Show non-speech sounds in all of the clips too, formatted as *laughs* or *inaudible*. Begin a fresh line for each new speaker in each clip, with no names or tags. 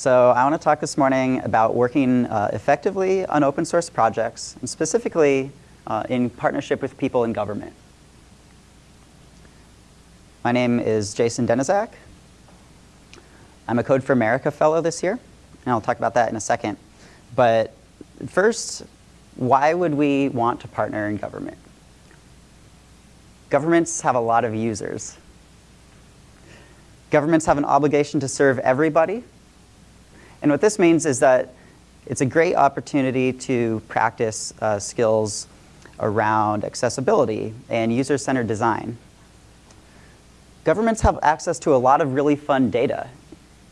So I want to talk this morning about working uh, effectively on open source projects, and specifically uh, in partnership with people in government. My name is Jason Denizac. I'm a Code for America Fellow this year, and I'll talk about that in a second. But first, why would we want to partner in government? Governments have a lot of users. Governments have an obligation to serve everybody, and what this means is that it's a great opportunity to practice uh, skills around accessibility and user-centered design. Governments have access to a lot of really fun data.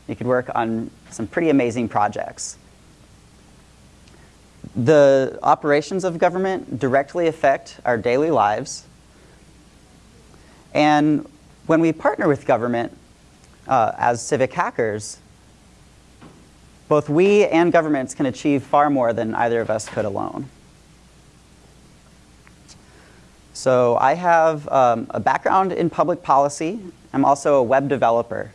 You could work on some pretty amazing projects. The operations of government directly affect our daily lives. And when we partner with government uh, as civic hackers, both we and governments can achieve far more than either of us could alone. So I have um, a background in public policy. I'm also a web developer.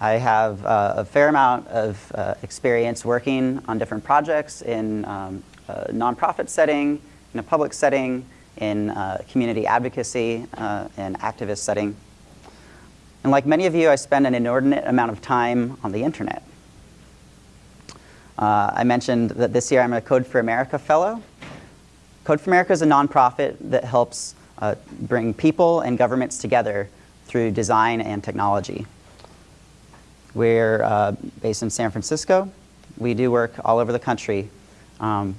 I have uh, a fair amount of uh, experience working on different projects in um, a nonprofit setting, in a public setting, in uh, community advocacy, uh, and activist setting. And like many of you, I spend an inordinate amount of time on the internet. Uh, I mentioned that this year I'm a Code for America Fellow. Code for America is a nonprofit that helps uh, bring people and governments together through design and technology. We're uh, based in San Francisco. We do work all over the country. Um,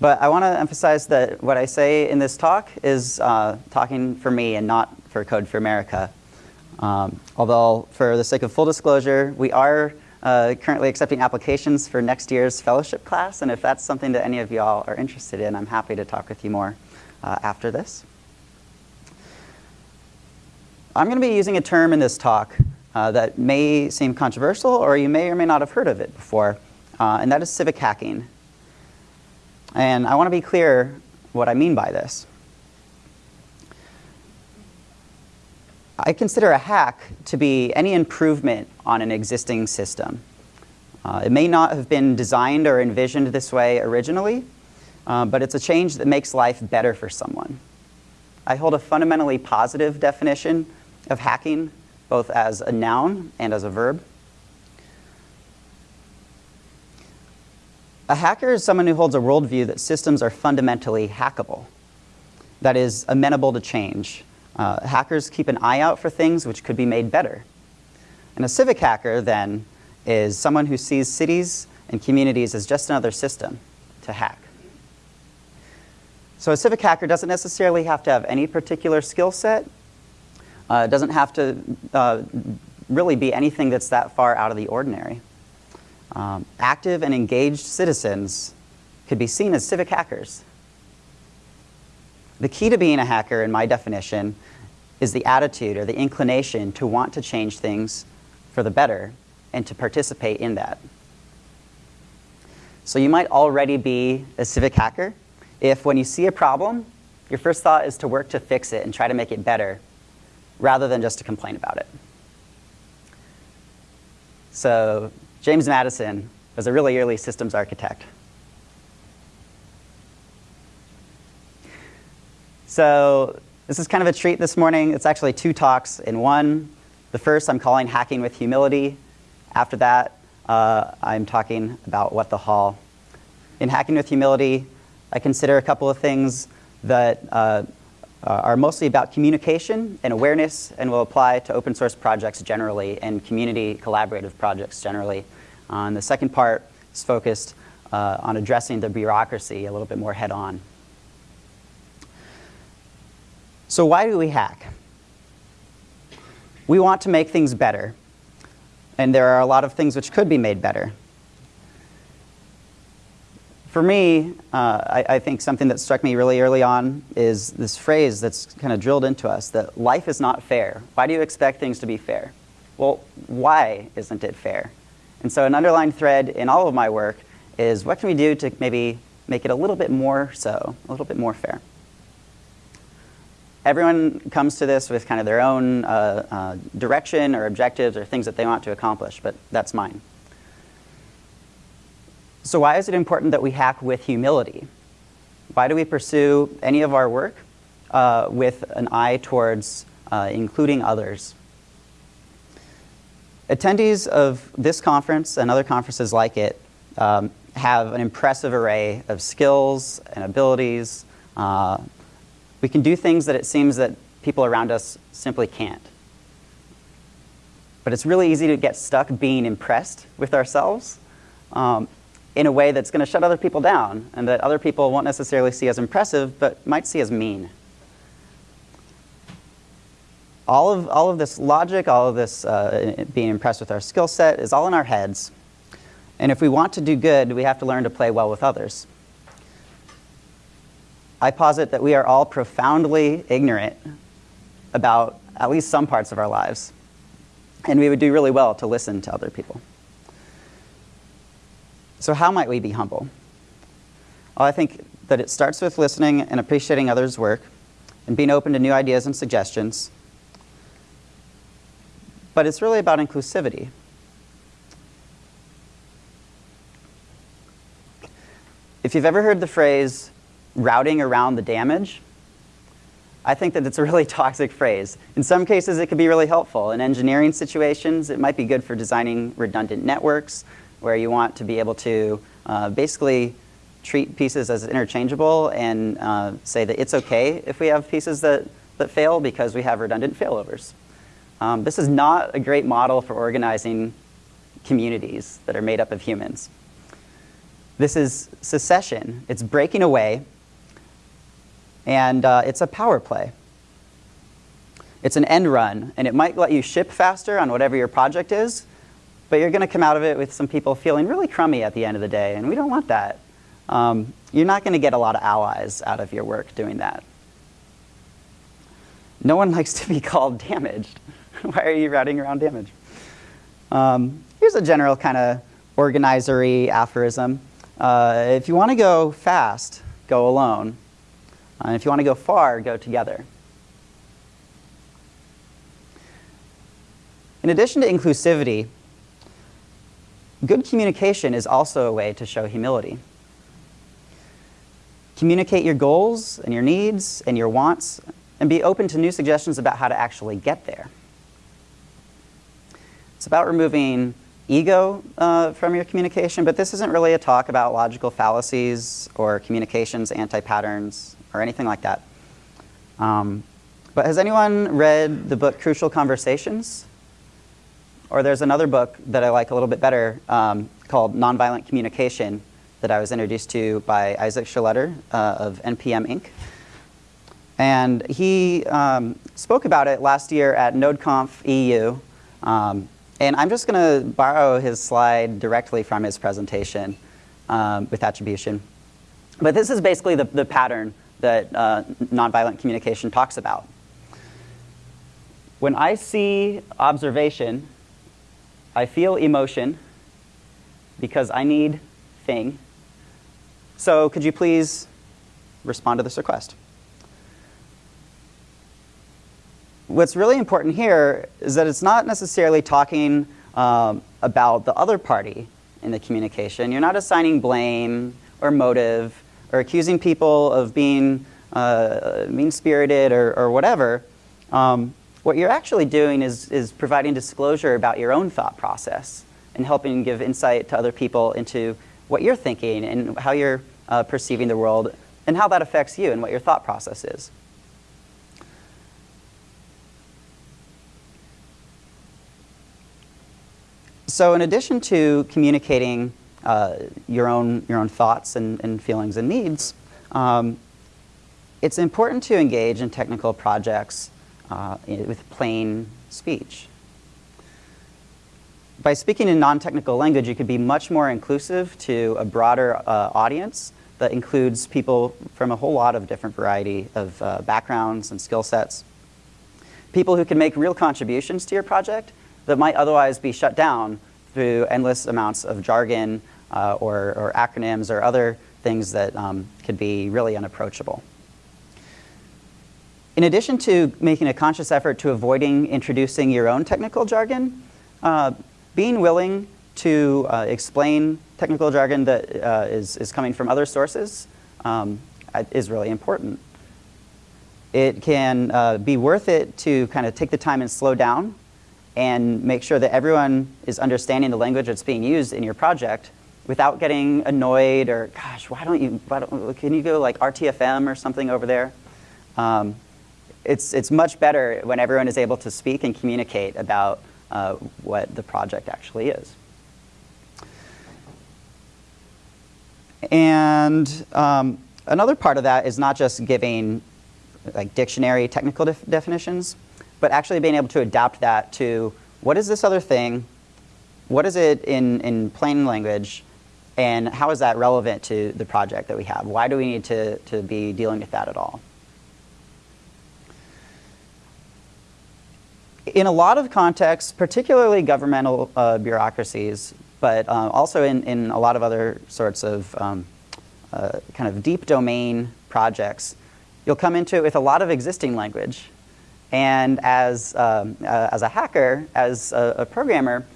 but I want to emphasize that what I say in this talk is uh, talking for me and not for Code for America. Um, although, for the sake of full disclosure, we are uh, currently accepting applications for next year's fellowship class, and if that's something that any of y'all are interested in, I'm happy to talk with you more uh, after this. I'm going to be using a term in this talk uh, that may seem controversial, or you may or may not have heard of it before, uh, and that is civic hacking. And I want to be clear what I mean by this. I consider a hack to be any improvement on an existing system. Uh, it may not have been designed or envisioned this way originally, uh, but it's a change that makes life better for someone. I hold a fundamentally positive definition of hacking, both as a noun and as a verb. A hacker is someone who holds a worldview that systems are fundamentally hackable, that is amenable to change, uh, hackers keep an eye out for things which could be made better. And a civic hacker, then, is someone who sees cities and communities as just another system to hack. So a civic hacker doesn't necessarily have to have any particular skill set. Uh, doesn't have to uh, really be anything that's that far out of the ordinary. Um, active and engaged citizens could be seen as civic hackers. The key to being a hacker, in my definition, is the attitude or the inclination to want to change things for the better and to participate in that. So you might already be a civic hacker if when you see a problem, your first thought is to work to fix it and try to make it better rather than just to complain about it. So James Madison was a really early systems architect. So this is kind of a treat this morning. It's actually two talks in one. The first I'm calling Hacking with Humility. After that, uh, I'm talking about What the Hall. In Hacking with Humility, I consider a couple of things that uh, are mostly about communication and awareness and will apply to open source projects generally and community collaborative projects generally. Uh, and the second part is focused uh, on addressing the bureaucracy a little bit more head on. So why do we hack? We want to make things better. And there are a lot of things which could be made better. For me, uh, I, I, think something that struck me really early on is this phrase that's kind of drilled into us, that life is not fair. Why do you expect things to be fair? Well, why isn't it fair? And so an underlying thread in all of my work is what can we do to maybe make it a little bit more so, a little bit more fair? Everyone comes to this with kind of their own uh, uh, direction or objectives or things that they want to accomplish, but that's mine. So why is it important that we hack with humility? Why do we pursue any of our work uh, with an eye towards uh, including others? Attendees of this conference and other conferences like it um, have an impressive array of skills and abilities. We can do things that it seems that people around us simply can't. But it's really easy to get stuck being impressed with ourselves um, in a way that's going to shut other people down and that other people won't necessarily see as impressive but might see as mean. All of, all of this logic, all of this uh, being impressed with our skill set is all in our heads. And if we want to do good, we have to learn to play well with others. I posit that we are all profoundly ignorant about at least some parts of our lives. And we would do really well to listen to other people. So, how might we be humble? Well, I think that it starts with listening and appreciating others' work and being open to new ideas and suggestions. But it's really about inclusivity. If you've ever heard the phrase routing around the damage, I think that it's a really *laughs* toxic phrase. In some cases, it could be really helpful. In engineering situations, it might be good for designing redundant networks where you want to be able to uh, basically treat pieces as interchangeable and uh, say that it's okay if we have pieces that, that fail because we have redundant failovers. Um, this is not a great model for organizing communities that are made up of humans. This is secession. It's breaking away, and uh, it's a power play. It's an end run, and it might let you ship faster on whatever your project is, but you're going to come out of it with some people feeling really crummy at the end of the day, and we don't want that. Um, you're not going to get a lot of allies out of your work doing that. No one *laughs* likes to be called damaged. *laughs* Why are you routing around damage? Um, here's a general kind of organizery aphorism. Uh, if you want to go fast, go alone. Uh, if you want to go far, go together. In addition to inclusivity, good communication is also a way to show humility. Communicate your goals and your needs and your wants and be open to new suggestions about how to actually get there. It's about removing ego uh, from your communication, but this isn't really a talk about logical fallacies or communications anti-patterns or anything like that. Um, but has anyone read the book Crucial Conversations? Or there's another book that I like a little bit better um, called Nonviolent Communication that I was introduced to by Isaac Schlueter uh, of NPM Inc. And he um, spoke about it last year at NodeConf EU. Um, and I'm just going to borrow his slide directly from his presentation um, with attribution. But this is basically the, the pattern that uh, nonviolent communication talks about. When I see observation, I feel emotion because I need thing. So could you please respond to this request? what's really important here is that it's not necessarily talking um, about the other party in the communication. You're not assigning blame or motive or accusing people of being uh, mean-spirited or, or, whatever. Um, what you're actually doing is, is providing disclosure about your own thought process and helping give insight to other people into what you're thinking and how you're uh, perceiving the world and how that affects you and what your thought process is. So in addition to communicating uh, your, own, your own thoughts and, and feelings and needs, um, it's important to engage in technical projects uh, with plain speech. By speaking in non-technical language, you could be much more inclusive to a broader uh, audience that includes people from a whole lot of different variety of uh, backgrounds and skill sets. People who can make real contributions to your project that might otherwise be shut down through endless amounts of jargon uh, or, or, acronyms or other things that um, could be really unapproachable. In addition to making a conscious effort to avoiding introducing your own technical jargon, uh, being willing to uh, explain technical jargon that uh, is is, coming from other sources um, is really important. It can uh, be worth it to kind of take the time and slow down and make sure that everyone is understanding the language that's being used in your project without getting annoyed or, gosh, why don't you, why don't, can you go like RTFM or something over there? Um, it's, it's much better when everyone is able to speak and communicate about uh, what the project actually is. And um, another part of that is not just giving like dictionary technical def definitions, but actually being able to adapt that to what is this other thing, what is it in, in plain language, and how is that relevant to the project that we have? Why do we need to, to be dealing with that at all? In a lot of contexts, particularly governmental uh, bureaucracies, but uh, also in, in a lot of other sorts of um, uh, kind of deep domain projects, you'll come into it with a lot of existing language. And as, um, uh, as a hacker, as a, a programmer,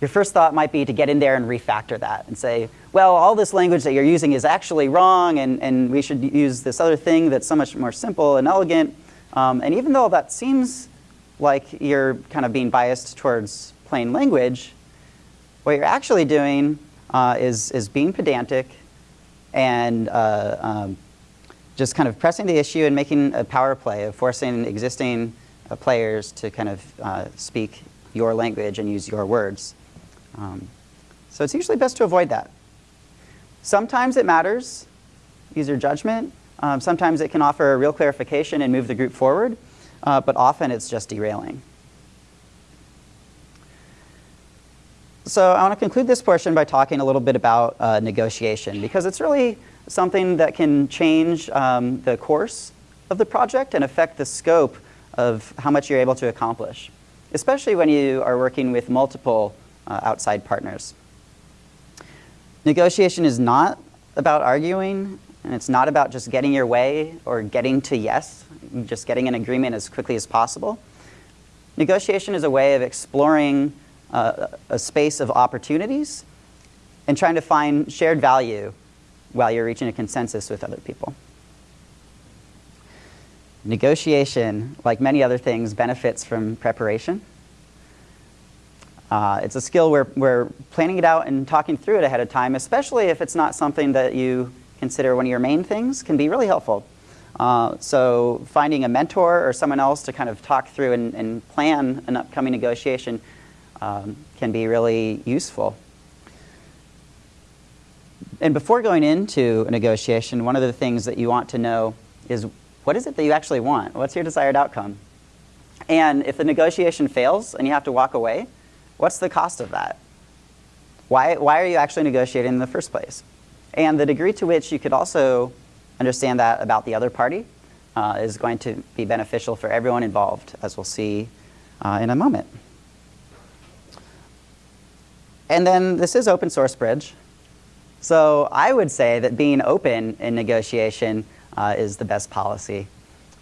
your first thought might be to get in there and refactor that and say, well, all this language that you're using is actually wrong and, and we should use this other thing that's so much more simple and elegant. Um, and even though that seems like you're kind of being biased towards plain language, what you're actually doing uh, is, is being pedantic and uh, um, just kind of pressing the issue and making a power play of forcing existing uh, players to kind of uh, speak your language and use your words. Um, so it's usually best to avoid that. Sometimes it matters, user judgment. Um, sometimes it can offer a real clarification and move the group forward, uh, but often it's just derailing. So I want to conclude this portion by talking a little bit about uh, negotiation because it's really something that can change um, the course of the project and affect the scope of how much you're able to accomplish, especially when you are working with multiple uh, outside partners. Negotiation is not about arguing, and it's not about just getting your way or getting to yes, just getting an agreement as quickly as possible. Negotiation is a way of exploring uh, a space of opportunities and trying to find shared value while you're reaching a consensus with other people. Negotiation, like many other things, benefits from preparation. Uh, it's a skill where, where planning it out and talking through it ahead of time, especially if it's not something that you consider one of your main things, can be really helpful. Uh, so finding a mentor or someone else to kind of talk through and, and plan an upcoming negotiation um, can be really useful. And before going into a negotiation, one of the things that you want to know is what is it that you actually want? What's your desired outcome? And if the negotiation fails and you have to walk away, What's the cost of that? Why, why are you actually negotiating in the first place? And the degree to which you could also understand that about the other party uh, is going to be beneficial for everyone involved, as we'll see uh, in a moment. And then this is open source bridge. So I would say that being open in negotiation uh, is the best policy.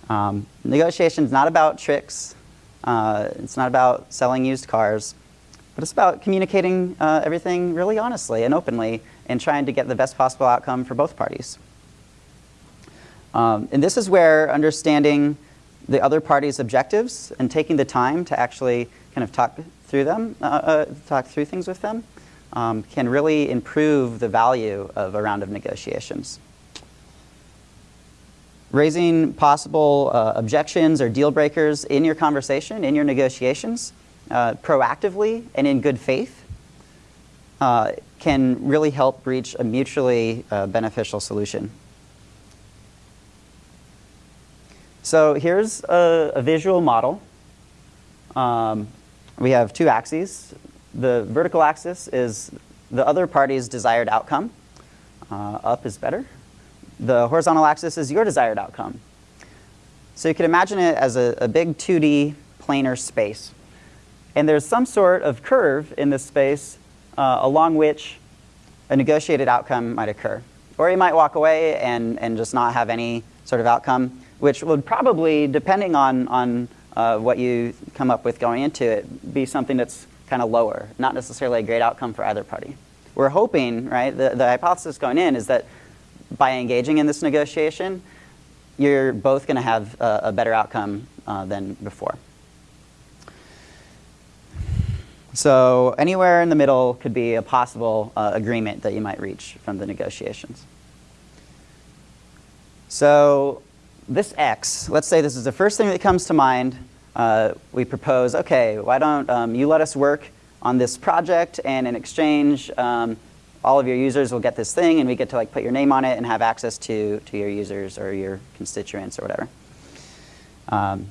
Um, negotiation is not about tricks. Uh, it's not about selling used cars. But it's about communicating uh, everything really honestly and openly and trying to get the best possible outcome for both parties. Um, and this is where understanding the other party's objectives and taking the time to actually kind of talk through them, uh, uh, talk through things with them, um, can really improve the value of a round of negotiations. Raising possible uh, objections or deal breakers in your conversation, in your negotiations, uh, proactively and in good faith uh, can really help reach a mutually uh, beneficial solution. So here's a, a visual model. Um, we have two axes. The vertical axis is the other party's desired outcome. Uh, up is better. The horizontal axis is your desired outcome. So you can imagine it as a, a big 2D planar space. And there's some sort of curve in this space uh, along which a negotiated outcome might occur. Or you might walk away and, and just not have any sort of outcome, which would probably, depending on, on uh, what you come up with going into it, be something that's kind of lower, not necessarily a great outcome for either party. We're hoping, right, the, the hypothesis going in is that by engaging in this negotiation, you're both going to have a, a, better outcome uh, than before. So anywhere in the middle could be a possible uh, agreement that you might reach from the negotiations. So this X, let's say this is the first thing that comes to mind. Uh, we propose, okay, why don't um, you let us work on this project and in exchange, um, all of your users will get this thing and we get to like put your name on it and have access to, to your users or your constituents or whatever. Um,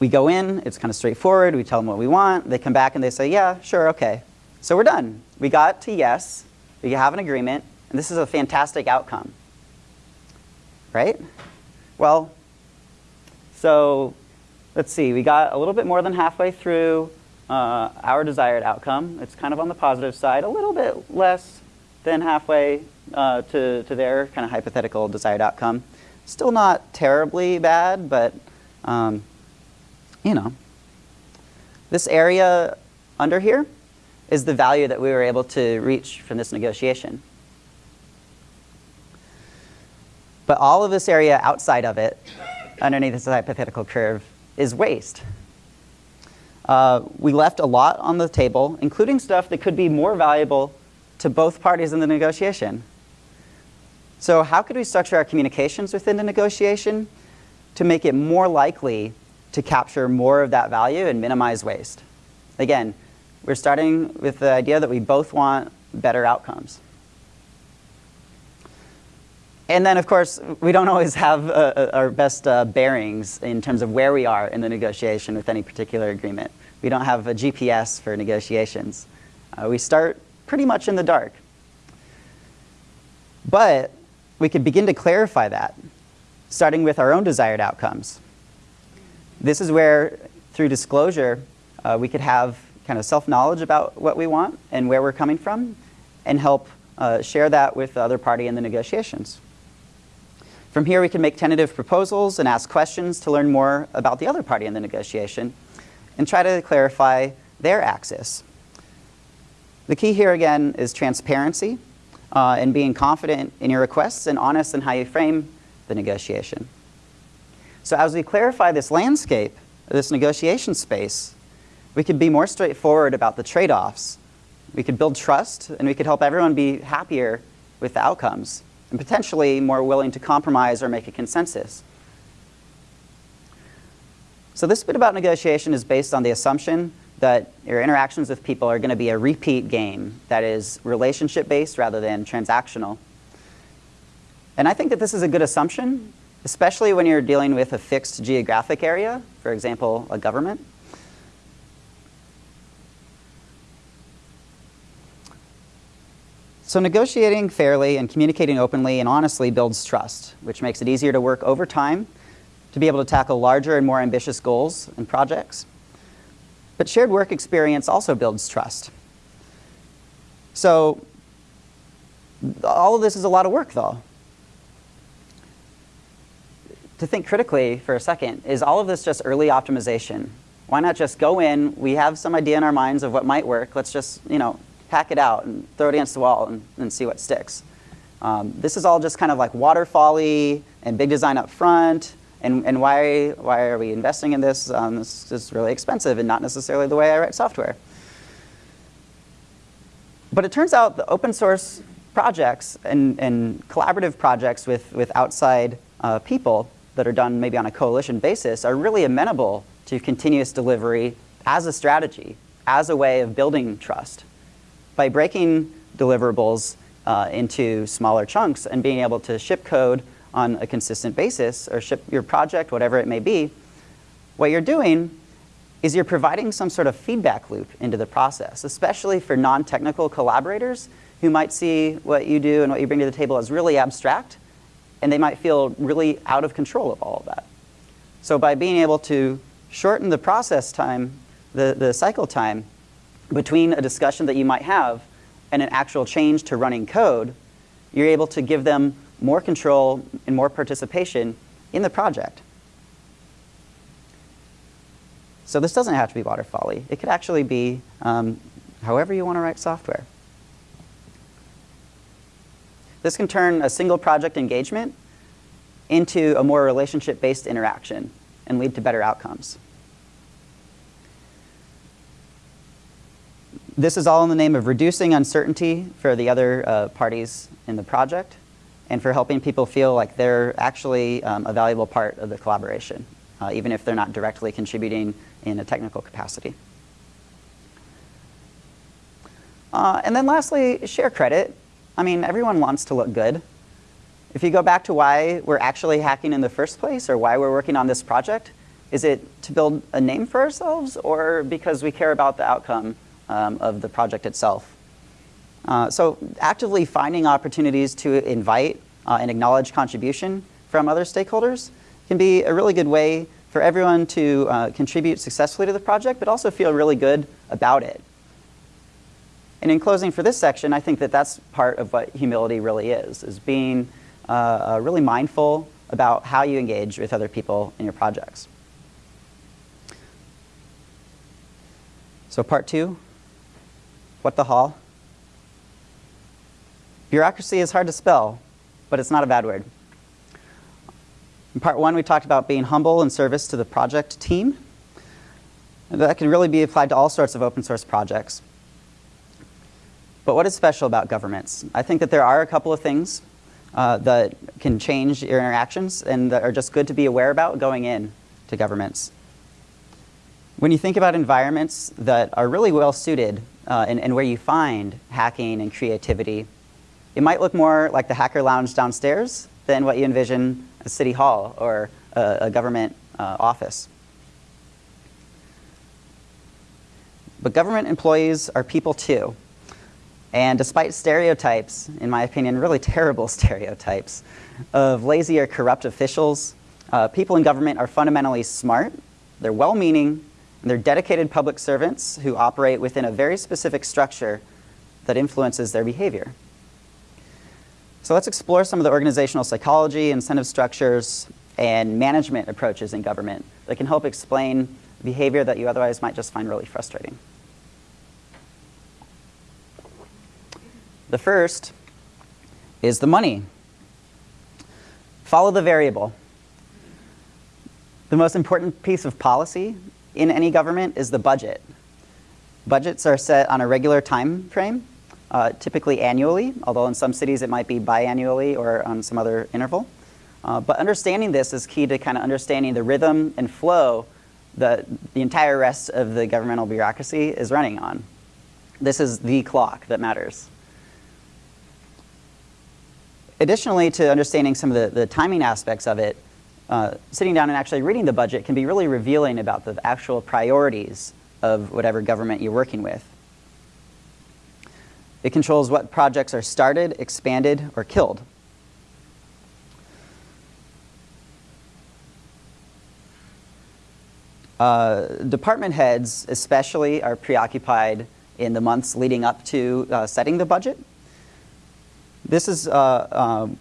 we go in, it's kind of straightforward, we tell them what we want, they come back and they say, yeah, sure, okay. So we're done. We got to yes, we have an agreement, and this is a fantastic outcome. Right? Well, so let's see, we got a little bit more than halfway through uh, our desired outcome. It's kind of on the positive side, a little bit less than halfway uh, to, to their kind of hypothetical desired outcome. Still not terribly bad, but um, you know, this area under here is the value that we were able to reach from this negotiation. But all of this area outside of it, underneath this hypothetical curve, is waste. Uh, we left a lot on the table, including stuff that could be more valuable to both parties in the negotiation. So how could we structure our communications within the negotiation to make it more likely to capture more of that value and minimize waste. Again, we're starting with the idea that we both want better outcomes. And then, of course, we don't always have uh, uh our best uh, bearings in terms of where we are in the negotiation with any particular agreement. We don't have a GPS for negotiations. Uh, we start pretty much in the dark. But we could begin to clarify that, starting with our own desired outcomes. This is where, through disclosure, uh, we could have kind of self-knowledge about what we want and where we're coming from and help uh, share that with the other party in the negotiations. From here, we can make tentative proposals and ask questions to learn more about the other party in the negotiation and try to clarify their axis. The key here, again, is transparency uh, and being confident in your requests and honest in how you frame the negotiation. So as we clarify this landscape, this negotiation space, we could be more straightforward about the trade-offs. We could build trust, and we could help everyone be happier with the outcomes, and potentially more willing to compromise or make a consensus. So this bit about negotiation is based on the assumption that your interactions with people are going to be a repeat game that is relationship-based rather than transactional. And I think that this is a good assumption especially when you're dealing with a fixed geographic area, for example, a government. So negotiating fairly and communicating openly and honestly builds trust, which makes it easier to work over time to be able to tackle larger and more ambitious goals and projects. But shared work experience also builds trust. So all of this is a lot of work though to think critically for a second, is all of this just early optimization? Why not just go in, we have some idea in our minds of what might work, let's just, you know, hack it out and throw it against the wall and, and see what sticks. Um, this is all just kind of like waterfally and big design up front, and, and why, why are we investing in this? Um, this is really expensive and not necessarily the way I write software. But it turns out the open source projects and, and collaborative projects with, with outside uh, people that are done maybe on a coalition basis are really amenable to continuous delivery as a strategy, as a way of building trust. By breaking deliverables uh, into smaller chunks and being able to ship code on a consistent basis or ship your project, whatever it may be, what you're doing is you're providing some sort of feedback loop into the process, especially for non-technical collaborators who might see what you do and what you bring to the table as really abstract and they might feel really out of control of all of that. So by being able to shorten the process time, the, the cycle time between a discussion that you might have and an actual change to running code, you're able to give them more control and more participation in the project. So this doesn't have to be waterfally. It could actually be um, however you want to write software. This can turn a single project engagement into a more relationship-based interaction and lead to better outcomes. This is all in the name of reducing uncertainty for the other uh, parties in the project and for helping people feel like they're actually um, a valuable part of the collaboration, uh, even if they're not directly contributing in a technical capacity. Uh, and then lastly, share credit. I mean, everyone wants to look good. If you go back to why we're actually hacking in the first place or why we're working on this project, is it to build a name for ourselves or because we care about the outcome um, of the project itself? Uh, so actively finding opportunities to invite uh, and acknowledge contribution from other stakeholders can be a really good way for everyone to uh, contribute successfully to the project, but also feel really good about it. And in closing for this section, I think that that's part of what humility really is, is being uh, uh, really mindful about how you engage with other people in your projects. So part two, what the hall? Bureaucracy is hard to spell, but it's not a bad word. In part one, we talked about being humble in service to the project team. That can really be applied to all sorts of open source projects. But what is special about governments? I think that there are a couple of things uh, that can change your interactions and that are just good to be aware about going in to governments. When you think about environments that are really well suited uh, and, and where you find hacking and creativity, it might look more like the hacker lounge downstairs than what you envision a city hall or a, a government uh, office. But government employees are people too. And despite stereotypes, in my opinion, really *laughs* terrible stereotypes, of lazy or corrupt officials, uh, people in government are fundamentally smart, they're well-meaning, and they're dedicated public servants who operate within a very specific structure that influences their behavior. So let's explore some of the organizational psychology, incentive structures, and management approaches in government that can help explain behavior that you otherwise might just find really frustrating. The first is the money. Follow the variable. The most important piece of policy in any government is the budget. Budgets are set on a regular time frame, uh, typically annually, although in some cities it might be biannually or on some other interval. Uh, but understanding this is key to kind of understanding the rhythm and flow that the entire rest of the governmental bureaucracy is running on. This is the clock that matters. Additionally to understanding some of the, the timing aspects of it, uh, sitting down and actually reading the budget can be really revealing about the actual priorities of whatever government you're working with. It controls what projects are started, expanded, or killed. Uh, department heads especially are preoccupied in the months leading up to uh, setting the budget. This is uh, um,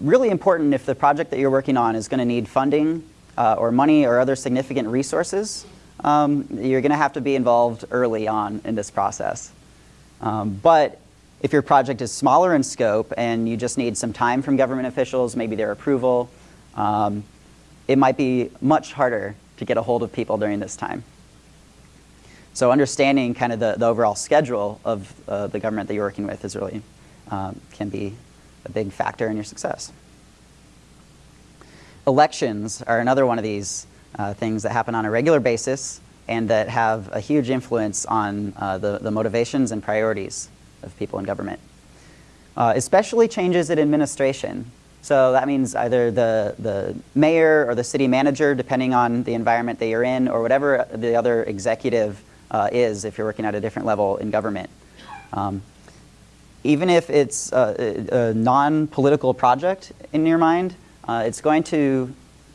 really important if the project that you're working on is going to need funding uh, or money or other significant resources. Um, you're going to have to be involved early on in this process. Um, but if your project is smaller in scope and you just need some time from government officials, maybe their approval, um, it might be much harder to get a hold of people during this time. So understanding kind of the, the overall schedule of uh, the government that you're working with is really um, can be a big factor in your success. Elections are another one of these uh, things that happen on a regular basis and that have a huge influence on uh, the, the motivations and priorities of people in government. Uh, especially changes in administration. So that means either the, the mayor or the city manager, depending on the environment that you're in, or whatever the other executive uh, is if you're working at a different level in government. Um, even if it's a, a non-political project in your mind, uh, it's going to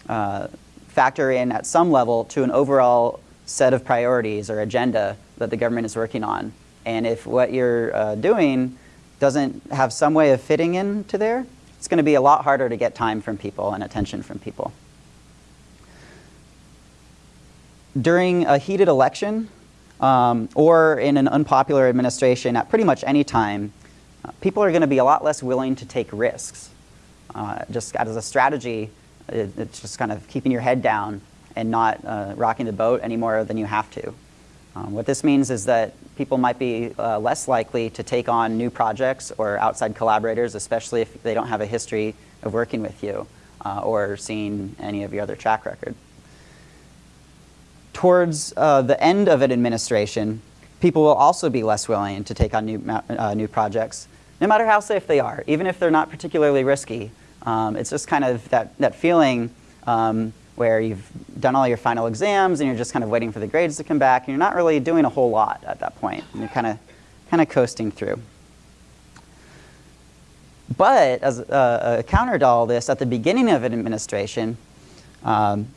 uh, factor in at some level to an overall set of priorities or agenda that the government is working on. And if what you're uh, doing doesn't have some way of fitting into there, it's going to be a lot harder to get time from people and attention from people. during a heated election um, or in an unpopular administration at pretty much any time, uh, people are going to be a lot less willing to take risks. Uh, just as a strategy, it, it's just kind of keeping your head down and not uh, rocking the boat any more than you have to. Um, what this means is that people might be uh, less likely to take on new projects or outside collaborators, especially if they don't have a history of working with you uh, or seeing any of your other track record. Towards uh, the end of an administration, people will also be less willing to take on new, uh, new projects, no matter how safe they are, even if they're not particularly risky. Um, it's just kind of that, that feeling um, where you've done all your final exams and you're just kind of waiting for the grades to come back and you're not really doing a whole lot at that point. And you're kind of, kind of coasting through. But as a, a, counter to all this, at the beginning of an administration, um,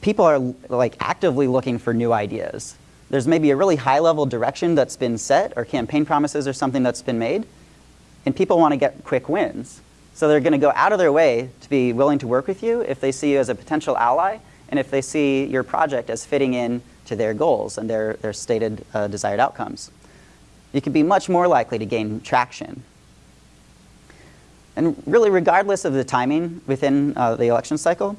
people are like actively looking for new ideas. There's maybe a really high level direction that's been set or campaign promises or something that's been made, and people want to get quick wins. So they're going to go out of their way to be willing to work with you if they see you as a potential ally and if they see your project as fitting in to their goals and their, their stated uh, desired outcomes. You can be much more likely to gain traction. And really, regardless of the timing within uh, the election cycle,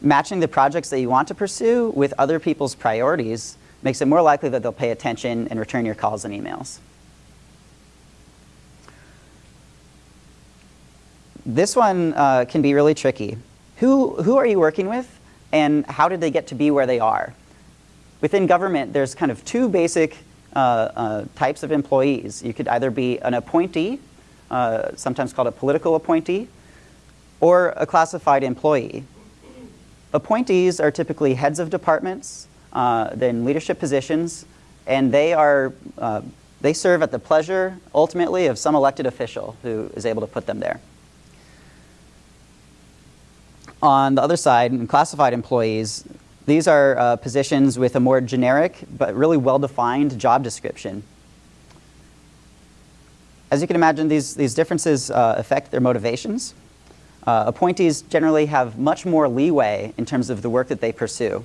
matching the projects that you want to pursue with other people's priorities makes it more likely that they'll pay attention and return your calls and emails. This one uh, can be really tricky. Who, who are you working with and how did they get to be where they are? Within government, there's kind of two basic uh, uh, types of employees. You could either be an appointee, uh, sometimes called a political appointee, or a classified employee. Appointees are typically heads of departments, uh, then leadership positions, and they are uh, they serve at the pleasure, ultimately, of some elected official who is able to put them there. On the other side, in classified employees, these are uh, positions with a more generic but really well-defined job description. As you can imagine, these, these differences uh, affect their motivations. Uh, appointees generally have much more leeway in terms of the work that they pursue.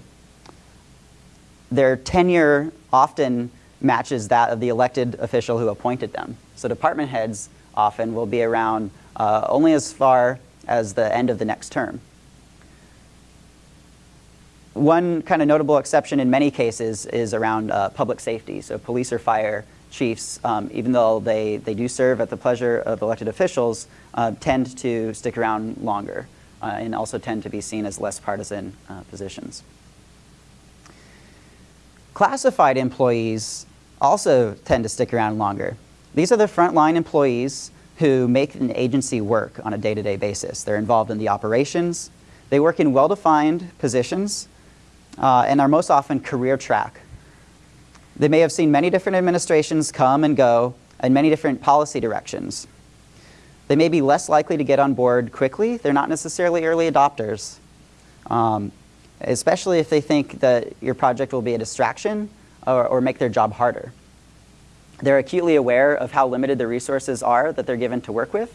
Their tenure often matches that of the elected official who appointed them. So department heads often will be around uh, only as far as the end of the next term. One kind of notable exception in many cases is around uh, public safety. So police or fire chiefs, um, even though they, they do serve at the pleasure of elected officials, uh, tend to stick around longer uh, and also tend to be seen as less partisan uh, positions. Classified employees also tend to stick around longer. These are the frontline employees who make an agency work on a day-to-day -day basis. They're involved in the operations. They work in well-defined positions uh, and are most often career track. They may have seen many different administrations come and go and many different policy directions. They may be less likely to get on board quickly. They're not necessarily early adopters, um, especially if they think that your project will be a distraction or, or make their job harder. They're acutely aware of how limited the resources are that they're given to work with,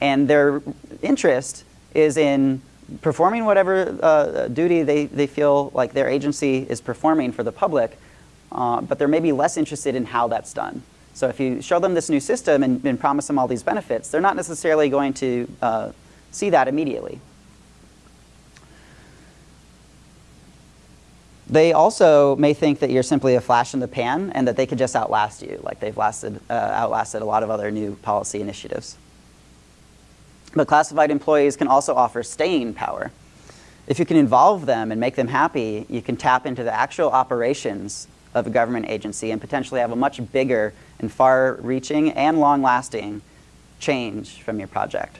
and their interest is in performing whatever uh, duty they, they feel like their agency is performing for the public, uh, but they're maybe less interested in how that's done. So if you show them this new system and, and promise them all these benefits, they're not necessarily going to uh, see that immediately. They also may think that you're simply a flash in the pan and that they could just outlast you, like they've lasted, uh, outlasted a lot of other new policy initiatives. But classified employees can also offer staying power. If you can involve them and make them happy, you can tap into the actual operations of a government agency and potentially have a much bigger and far-reaching and long-lasting change from your project.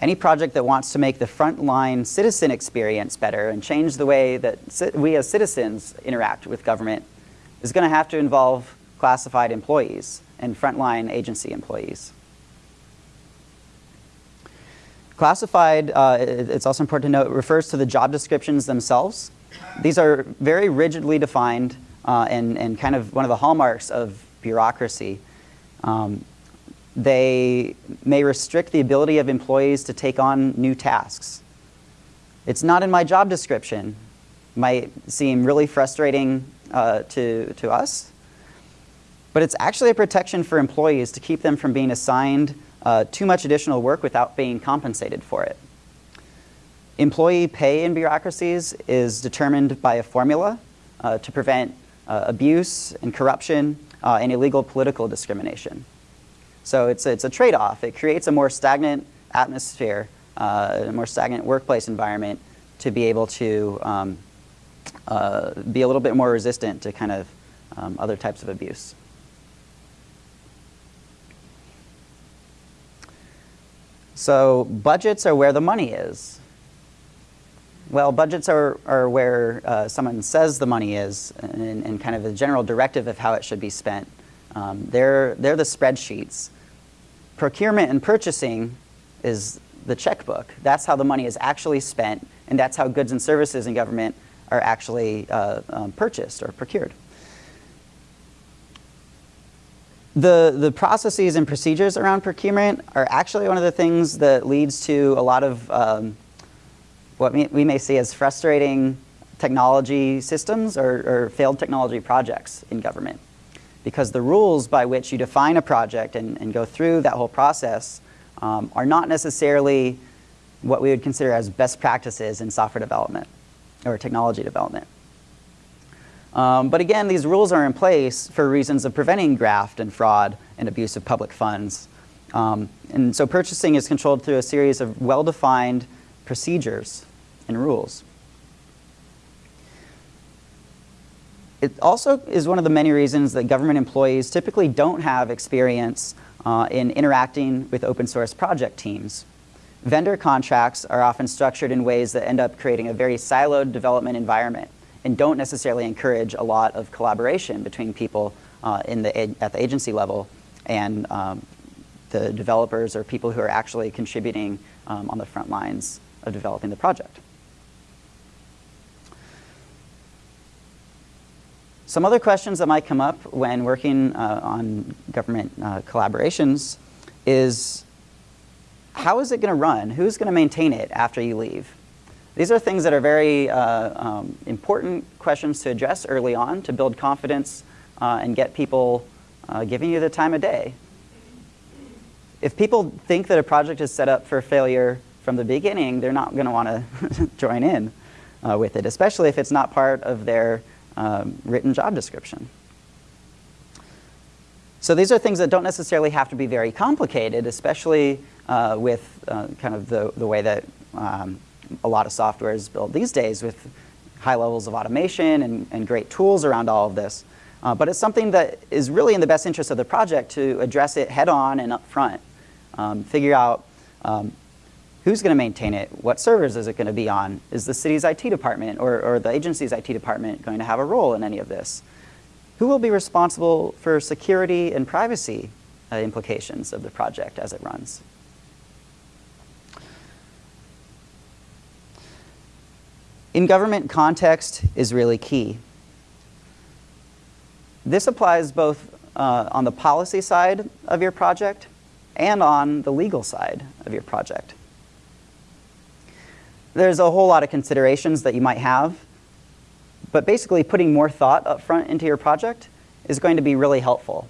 Any project that wants to make the frontline citizen experience better and change the way that we as citizens interact with government is going to have to involve classified employees and frontline agency employees. Classified, uh, it's also important to note, refers to the job descriptions themselves. These are very rigidly defined uh, and, and kind of one of the hallmarks of bureaucracy. Um, they may restrict the ability of employees to take on new tasks. It's not in my job description, might seem really frustrating uh, to, to us, but it's actually a protection for employees to keep them from being assigned uh, too much additional work without being compensated for it. Employee pay in bureaucracies is determined by a formula uh, to prevent uh, abuse and corruption uh, and illegal political discrimination. So it's, it's a trade-off. It creates a more stagnant atmosphere, uh, a more stagnant workplace environment to be able to um, uh, be a little bit more resistant to kind of um, other types of abuse. So budgets are where the money is. Well, budgets are, are where uh, someone says the money is and, and, kind of the general directive of how it should be spent. Um, they're, they're the spreadsheets. Procurement and purchasing is the checkbook. That's how the money is actually spent, and that's how goods and services in government are actually uh, um, purchased or procured. The, the processes and procedures around procurement are actually one of the things that leads to a lot of um, what we may see as frustrating technology systems or, or, failed technology projects in government. Because the rules by which you define a project and, and go through that whole process um, are not necessarily what we would consider as best practices in software development or technology development. Um, but again, these rules are in place for reasons of preventing graft and fraud and abuse of public funds. Um, and so purchasing is controlled through a series of well-defined procedures and rules. It also is one of the many reasons that government employees typically don't have experience uh, in interacting with open source project teams. Vendor contracts are often structured in ways that end up creating a very siloed development environment and don't necessarily encourage a lot of collaboration between people uh, in the, at the agency level and um, the developers or people who are actually contributing um, on the front lines of developing the project. Some other questions that might come up when working uh, on government uh, collaborations is, how is it going to run? Who's going to maintain it after you leave? These are things that are very uh, um, important questions to address early on to build confidence uh, and get people uh, giving you the time of day. If people think that a project is set up for failure from the beginning, they're not going to want to join in uh, with it, especially if it's not part of their um, written job description. So these are things that don't necessarily have to be very complicated, especially uh, with uh, kind of the, the way that um, a lot of software is built these days with high levels of automation and, and great tools around all of this. Uh, but it's something that is really in the best interest of the project to address it head on and up front. Um, figure out um, Who's going to maintain it? What servers is it going to be on? Is the city's IT department or, or the agency's IT department going to have a role in any of this? Who will be responsible for security and privacy uh, implications of the project as it runs? In government, context is really key. This applies both uh, on the policy side of your project and on the legal side of your project. There's a whole lot of considerations that you might have, but basically putting more thought up front into your project is going to be really helpful.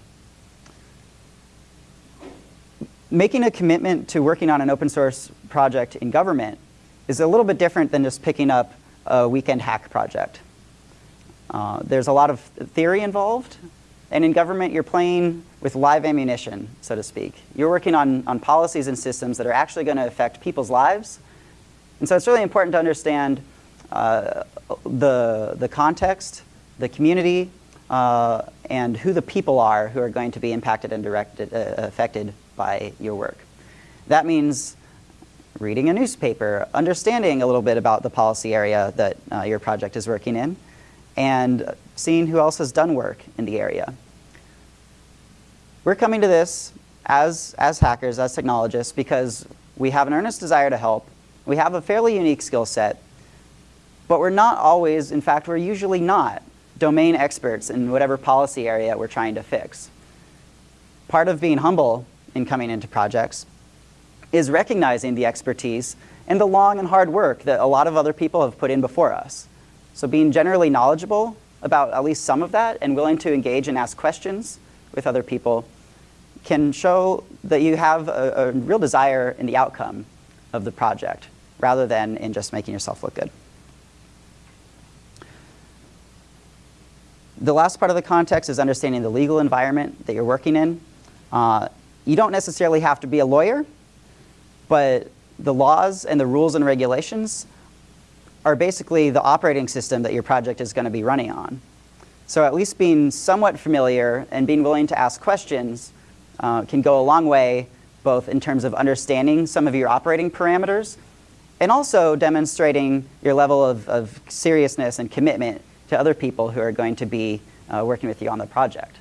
Making a commitment to working on an open source project in government is a little bit different than just picking up a weekend hack project. Uh, there's a lot of theory involved, and in government you're playing with live ammunition, so to speak. You're working on, on policies and systems that are actually going to affect people's lives and so it's really important to understand uh, the, the context, the community, uh, and who the people are who are going to be impacted and directed, uh, affected by your work. That means reading a newspaper, understanding a little bit about the policy area that uh, your project is working in, and seeing who else has done work in the area. We're coming to this as, as hackers, as technologists, because we have an earnest desire to help we have a fairly unique skill set, but we're not always, in fact, we're usually not domain experts in whatever policy area we're trying to fix. Part of being humble in coming into projects is recognizing the expertise and the long and hard work that a lot of other people have put in before us. So being generally knowledgeable about at least some of that and willing to engage and ask questions with other people can show that you have a, a real desire in the outcome of the project rather than in just making yourself look good. The last part of the context is understanding the legal environment that you're working in. Uh, you don't necessarily have to be a lawyer, but the laws and the rules and regulations are basically the operating system that your project is going to be running on. So at least being somewhat familiar and being willing to ask questions uh, can go a long way, both in terms of understanding some of your operating parameters and also demonstrating your level of, of seriousness and commitment to other people who are going to be uh, working with you on the project.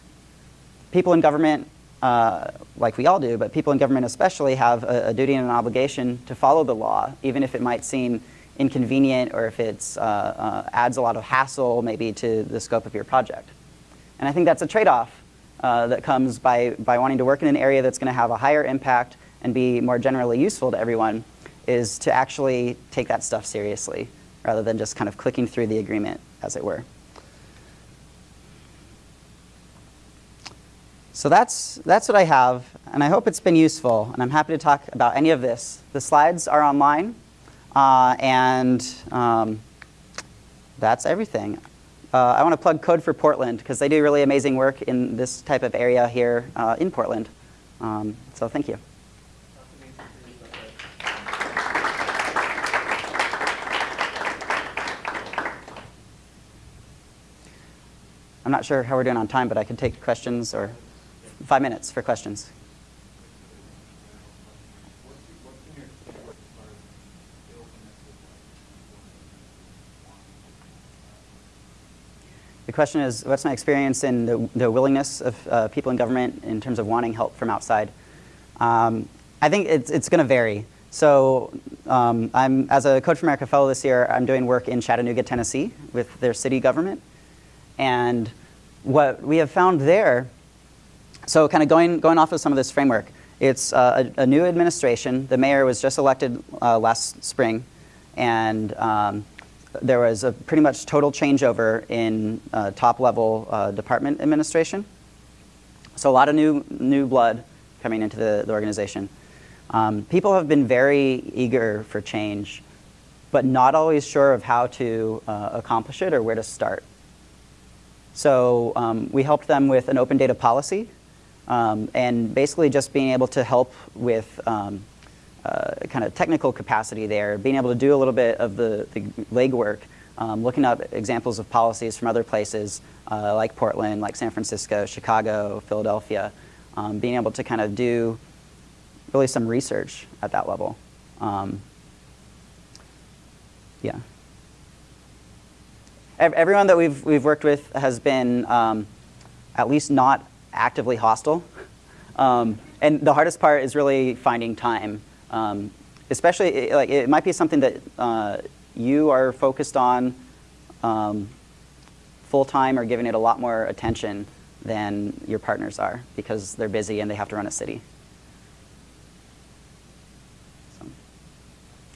People in government, uh, like we all do, but people in government especially have a, a, duty and an obligation to follow the law, even if it might seem inconvenient or if it uh, uh, adds a lot of hassle maybe to the scope of your project. And I think that's a trade-off uh, that comes by, by wanting to work in an area that's going to have a higher impact and be more generally useful to everyone is to actually take that stuff seriously rather than just kind of clicking through the agreement, as it were. So that's, that's what I have, and I hope it's been useful, and I'm happy to talk about any of this. The slides are online, uh, and um, that's everything. Uh, I want to plug Code for Portland, because they do really amazing work in this type of area here uh, in Portland. Um, so thank you. I'm not sure how we're doing on time, but I can take questions or five minutes for questions. The question is, what's my experience in the, the willingness of uh, people in government in terms of wanting help from outside? Um, I think it's, it's going to vary. So um, I'm, as a Code for America Fellow this year, I'm doing work in Chattanooga, Tennessee with their city government. And what we have found there, so kind of going, going off of some of this framework, it's uh, a, a, new administration. The mayor was just elected uh, last spring, and um, there was a pretty much total changeover in uh, top level uh, department administration. So a lot of new, new blood coming into the, the organization. Um, people have been very eager for change, but not always sure of how to uh, accomplish it or where to start. So um, we helped them with an open data policy um, and basically just being able to help with um, uh, kind of technical capacity there, being able to do a little bit of the, the legwork, um, looking up examples of policies from other places uh, like Portland, like San Francisco, Chicago, Philadelphia, um, being able to kind of do really some research at that level. Um, yeah everyone that we've, we've worked with has been um, at least not actively hostile. Um, and the hardest part is really finding time. Um, especially, like, it might be something that uh, you are focused on um, full time or giving it a lot more attention than your partners are because they're busy and they have to run a city. So,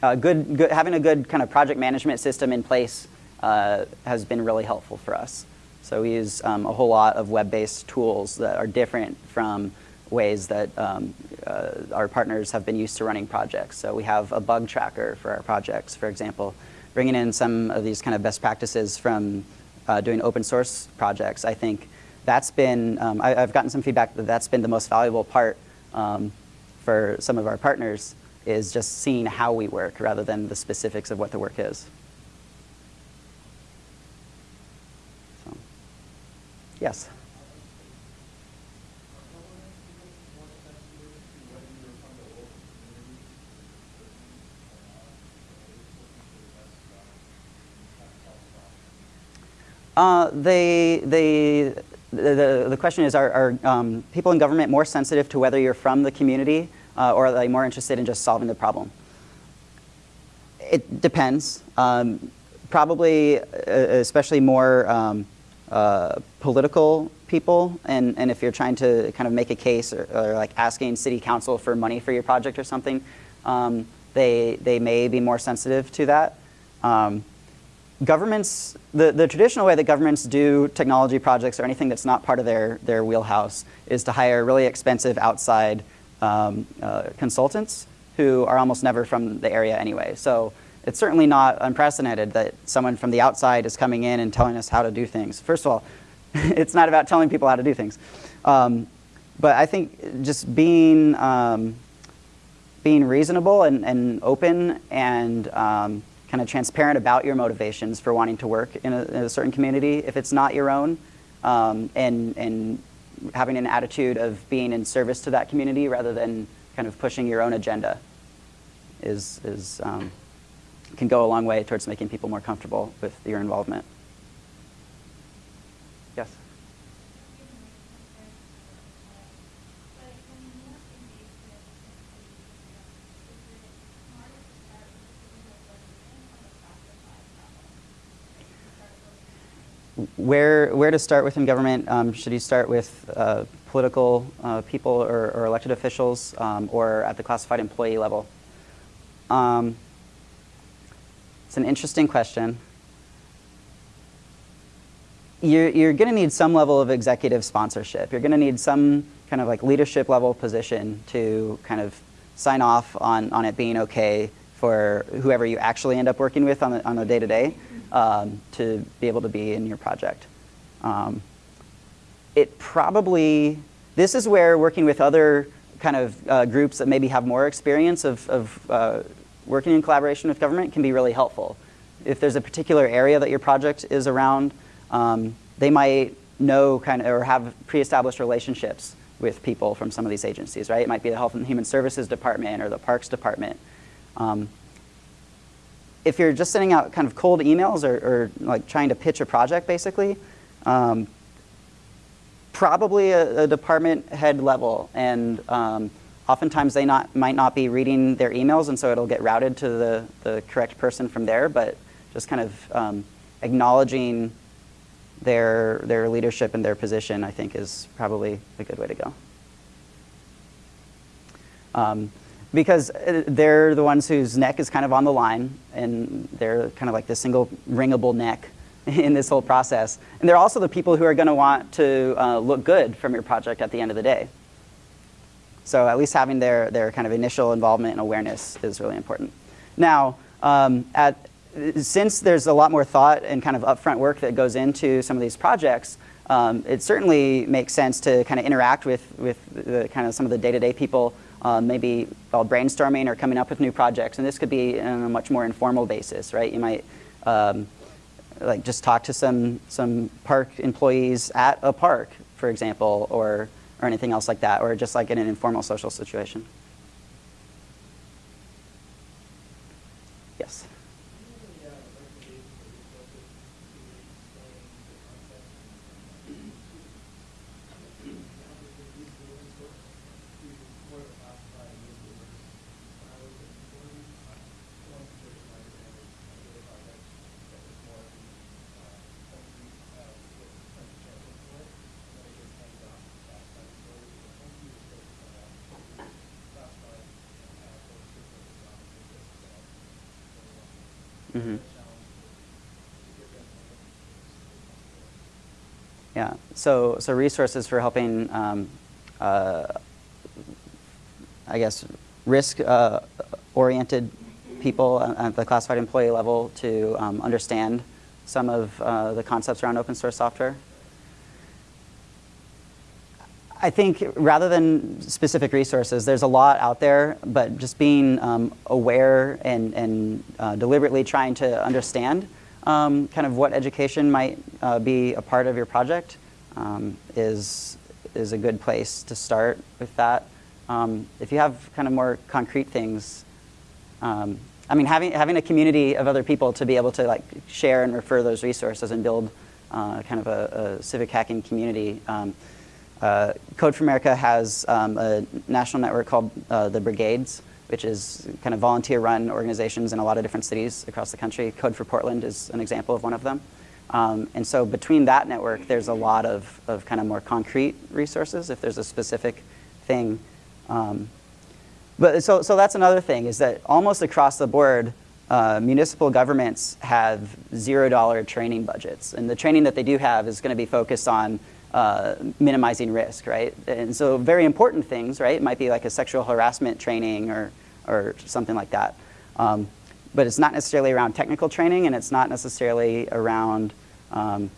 uh, good, good, having a good kind of project management system in place uh, has been really helpful for us. So we use um, a whole lot of web-based tools that are different from ways that um, uh, our partners have been used to running projects. So we have a bug tracker for our projects, for example, bringing in some of these kind of best practices from uh, doing open source projects. I think that's been, um, I, have gotten some feedback that that's been the most valuable part um, for some of our partners is just seeing how we work rather than the specifics of what the work is. Yes. Uh, they, they, the, the question is, are, are um, people in government more sensitive to whether you're from the community uh, or are they more interested in just solving the problem? It depends. Um, probably, uh, especially more um, uh, political people, and, and if you're trying to kind of make a case or, or like asking city council for money for your project or something, um, they, they may be more sensitive to that. Um, governments, the, the traditional way that governments do technology projects or anything that's not part of their, their wheelhouse is to hire really expensive outside um, uh, consultants who are almost never from the area anyway. So it's certainly not unprecedented that someone from the outside is coming in and telling us how to do things. First of all, *laughs* it's not about telling people how to do things. Um, but I think just being, um, being reasonable and, and open and um, kind of transparent about your motivations for wanting to work in a, in a certain community if it's not your own, um, and, and having an attitude of being in service to that community rather than kind of pushing your own agenda is, is um, can go a long way towards making people more comfortable with your involvement. Yes? Where, where to start with in government? Um, should you start with uh, political uh, people or, or, elected officials um, or at the classified employee level? Um, it's an interesting question. You're, you're going to need some level of executive sponsorship. You're going to need some kind of like leadership level position to kind of sign off on, on it being okay for whoever you actually end up working with on the, on the day-to-day um, to be able to be in your project. Um, it probably, this is where working with other kind of uh, groups that maybe have more experience of, of uh, working in collaboration with government can be really helpful. If there's a particular area that your project is around, um, they might know kind of or have pre-established relationships with people from some of these agencies, right? It might be the Health and Human Services Department or the Parks Department. Um, if you're just sending out kind of cold emails or, or like trying to pitch a project basically, um, probably a, a, department head level and um, Oftentimes they not, might not be reading their emails and so it'll get routed to the, the correct person from there, but just kind of um, acknowledging their, their leadership and their position I think is probably a good way to go. Um, because uh, they're the ones whose neck is kind of on the line and they're kind of like the single ringable neck *laughs* in this whole process. And they're also the people who are going to want to uh, look good from your project at the end of the day. So at least having their, their kind of initial involvement and awareness is really important. Now, um, at, since there's a lot more thought and kind of upfront work that goes into some of these projects, um, it certainly makes sense to kind of interact with, with the, kind of some of the day-to-day -day people, um, maybe while brainstorming or coming up with new projects. And this could be on a much more informal basis, right? You might um, like just talk to some, some park employees at a park, for example, or or anything else like that, or just like in an informal social situation. Yes? Mm -hmm. Yeah, so, so resources for helping, um, uh, I guess, risk-oriented uh, people at the classified employee level to um, understand some of uh, the concepts around open source software. I think rather than specific resources, there's a lot out there, but just being um, aware and, and uh, deliberately trying to understand um, kind of what education might uh, be a part of your project um, is, is a good place to start with that. Um, if you have kind of more concrete things, um, I mean, having, having a community of other people to be able to like share and refer those resources and build uh, kind of a, a, civic hacking community um, uh, Code for America has um, a national network called uh, the Brigades, which is kind of volunteer-run organizations in a lot of different cities across the country. Code for Portland is an example of one of them. Um, and so between that network, there's a lot of, of kind of more concrete resources if there's a specific thing. Um, but so, so that's another thing, is that almost across the board, uh, municipal governments have zero dollar training budgets, and the training that they do have is going to be focused on uh, minimizing risk, right? And so very important things, right? It might be like a sexual harassment training or, or something like that. Um, but it's not necessarily around technical training and it's not necessarily around um,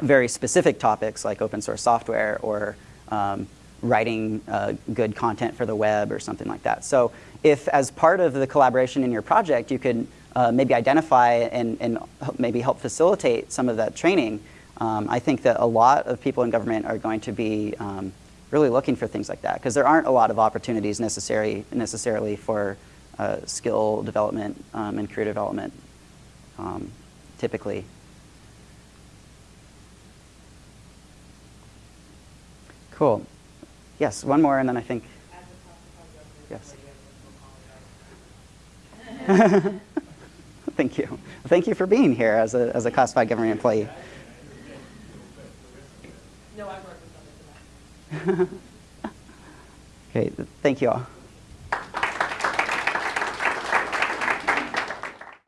very specific topics like open source software or um, writing uh, good content for the web or something like that. So if as part of the collaboration in your project you could uh, maybe identify and, and maybe help facilitate some of that training, um, I think that a lot of people in government are going to be um, really looking for things like that because there aren't a lot of opportunities necessary, necessarily for uh, skill development um, and career development um, typically. Cool. Yes, one more and then I think, yes. *laughs* Thank you. Thank you for being here as a, as a classified government employee.
No, I work with them *laughs*
Okay, thank you all.